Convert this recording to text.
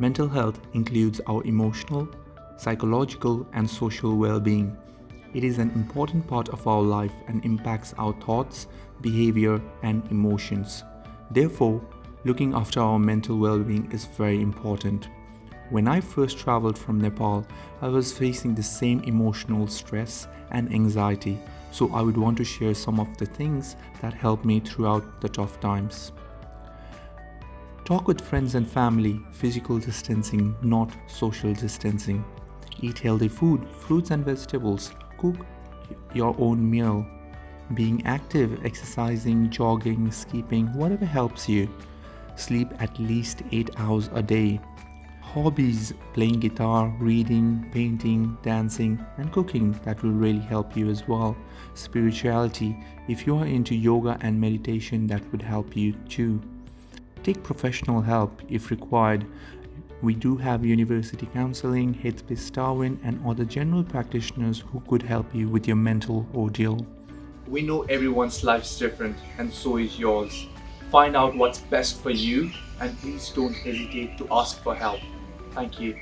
Mental health includes our emotional, psychological and social well-being. It is an important part of our life and impacts our thoughts, behavior and emotions. Therefore, looking after our mental well-being is very important. When I first traveled from Nepal, I was facing the same emotional stress and anxiety, so I would want to share some of the things that helped me throughout the tough times. Talk with friends and family, physical distancing, not social distancing. Eat healthy food, fruits and vegetables. Cook your own meal. Being active, exercising, jogging, skipping, whatever helps you. Sleep at least 8 hours a day. Hobbies, playing guitar, reading, painting, dancing and cooking that will really help you as well. Spirituality, if you are into yoga and meditation that would help you too. Take professional help if required. We do have university counseling, Headspace Darwin and other general practitioners who could help you with your mental ordeal. We know everyone's life's different and so is yours. Find out what's best for you and please don't hesitate to ask for help. Thank you.